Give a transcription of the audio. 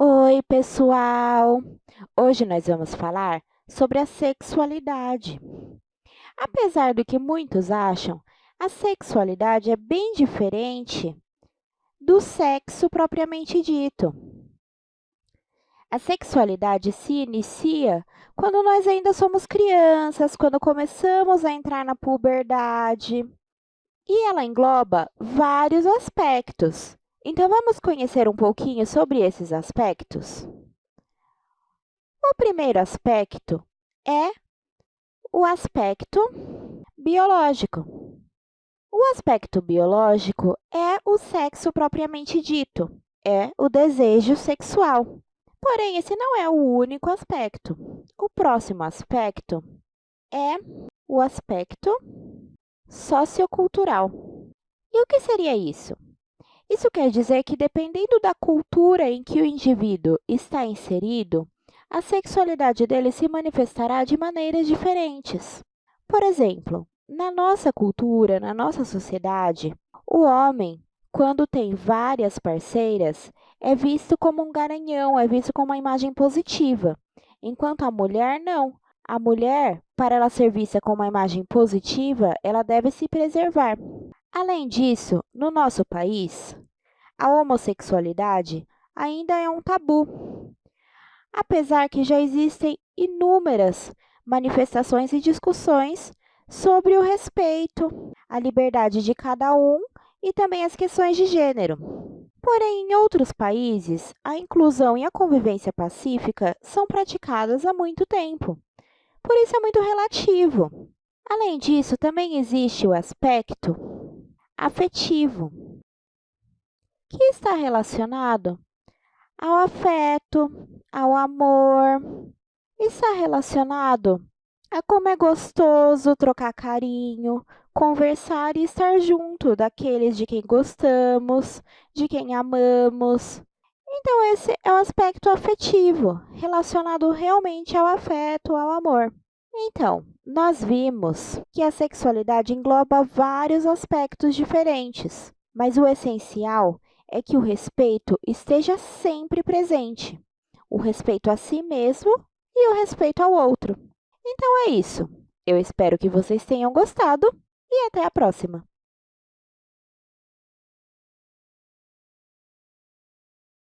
Oi, pessoal! Hoje nós vamos falar sobre a sexualidade. Apesar do que muitos acham, a sexualidade é bem diferente do sexo propriamente dito. A sexualidade se inicia quando nós ainda somos crianças, quando começamos a entrar na puberdade, e ela engloba vários aspectos. Então, vamos conhecer um pouquinho sobre esses aspectos? O primeiro aspecto é o aspecto biológico. O aspecto biológico é o sexo propriamente dito, é o desejo sexual. Porém, esse não é o único aspecto. O próximo aspecto é o aspecto sociocultural. E o que seria isso? Isso quer dizer que, dependendo da cultura em que o indivíduo está inserido, a sexualidade dele se manifestará de maneiras diferentes. Por exemplo, na nossa cultura, na nossa sociedade, o homem, quando tem várias parceiras, é visto como um garanhão, é visto como uma imagem positiva, enquanto a mulher não. A mulher, para ela ser vista como uma imagem positiva, ela deve se preservar. Além disso, no nosso país, a homossexualidade ainda é um tabu, apesar que já existem inúmeras manifestações e discussões sobre o respeito, a liberdade de cada um e também as questões de gênero. Porém, em outros países, a inclusão e a convivência pacífica são praticadas há muito tempo. Por isso é muito relativo. Além disso, também existe o aspecto afetivo, que está relacionado ao afeto, ao amor, está relacionado a como é gostoso trocar carinho, conversar e estar junto daqueles de quem gostamos, de quem amamos. Então, esse é o aspecto afetivo, relacionado realmente ao afeto, ao amor. Então, nós vimos que a sexualidade engloba vários aspectos diferentes, mas o essencial é que o respeito esteja sempre presente. O respeito a si mesmo e o respeito ao outro. Então é isso. Eu espero que vocês tenham gostado e até a próxima!